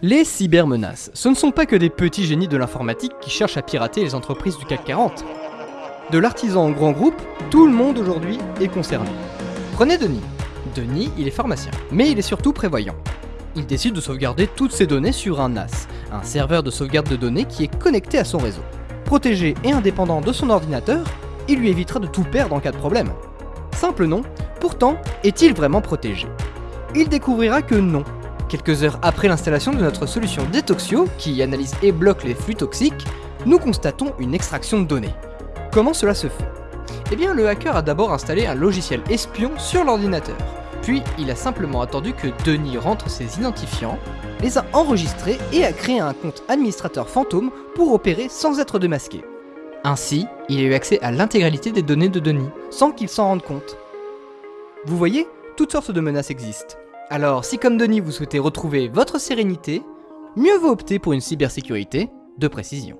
Les cybermenaces, ce ne sont pas que des petits génies de l'informatique qui cherchent à pirater les entreprises du CAC 40. De l'artisan au grand groupe, tout le monde aujourd'hui est concerné. Prenez Denis. Denis, il est pharmacien, mais il est surtout prévoyant. Il décide de sauvegarder toutes ses données sur un NAS, un serveur de sauvegarde de données qui est connecté à son réseau. Protégé et indépendant de son ordinateur, il lui évitera de tout perdre en cas de problème. Simple nom, pourtant, est-il vraiment protégé? Il découvrira que non, Quelques heures après l'installation de notre solution Detoxio, qui analyse et bloque les flux toxiques, nous constatons une extraction de données. Comment cela se fait? Eh bien, le hacker a d'abord installé un logiciel espion sur l'ordinateur. Puis, il a simplement attendu que Denis rentre ses identifiants, les a enregistrés et a créé un compte administrateur fantôme pour opérer sans être démasqué. Ainsi, il a eu accès à l'intégralité des données de Denis, sans qu'il s'en rende compte. Vous voyez, toutes sortes de menaces existent. Alors, si comme Denis vous souhaitez retrouver votre sérénité, mieux vaut opter pour une cybersécurité de précision.